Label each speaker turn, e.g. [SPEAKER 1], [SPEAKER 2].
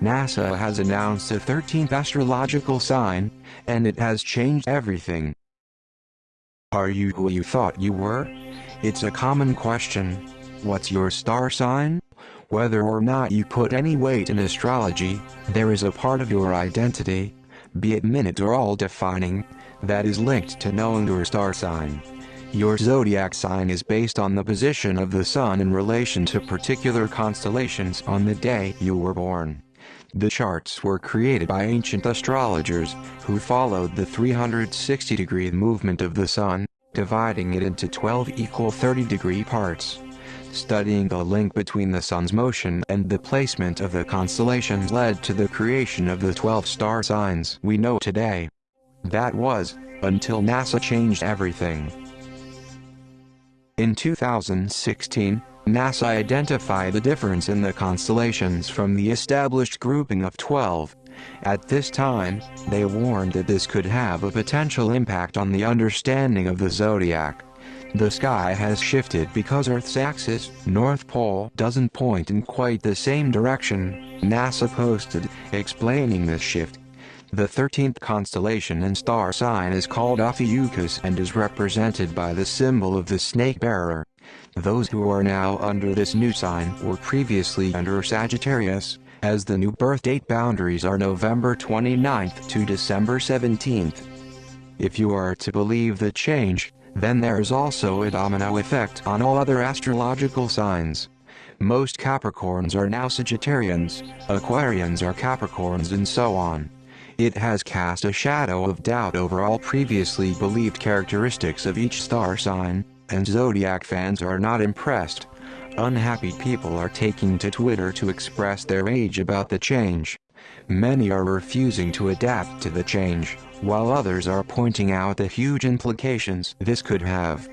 [SPEAKER 1] NASA has announced a 13th astrological sign, and it has changed everything. Are you who you thought you were? It's a common question. What's your star sign? Whether or not you put any weight in astrology, there is a part of your identity, be it minute or all defining, that is linked to knowing your star sign. Your zodiac sign is based on the position of the sun in relation to particular constellations on the day you were born. The charts were created by ancient astrologers, who followed the 360 degree movement of the sun, dividing it into 12 equal 30 degree parts. Studying the link between the sun's motion and the placement of the constellations led to the creation of the 12 star signs we know today. That was, until NASA changed everything. In 2016, NASA identified the difference in the constellations from the established grouping of 12. At this time, they warned that this could have a potential impact on the understanding of the zodiac. The sky has shifted because Earth's axis, North Pole, doesn't point in quite the same direction, NASA posted, explaining this shift. The 13th constellation and star sign is called Ophiuchus and is represented by the symbol of the snake bearer. Those who are now under this new sign were previously under Sagittarius, as the new birth date boundaries are November 29th to December 17th. If you are to believe the change, then there is also a domino effect on all other astrological signs. Most Capricorns are now Sagittarians, Aquarians are Capricorns and so on. It has cast a shadow of doubt over all previously believed characteristics of each star sign, and zodiac fans are not impressed. Unhappy people are taking to Twitter to express their rage about the change. Many are refusing to adapt to the change, while others are pointing out the huge implications this could have.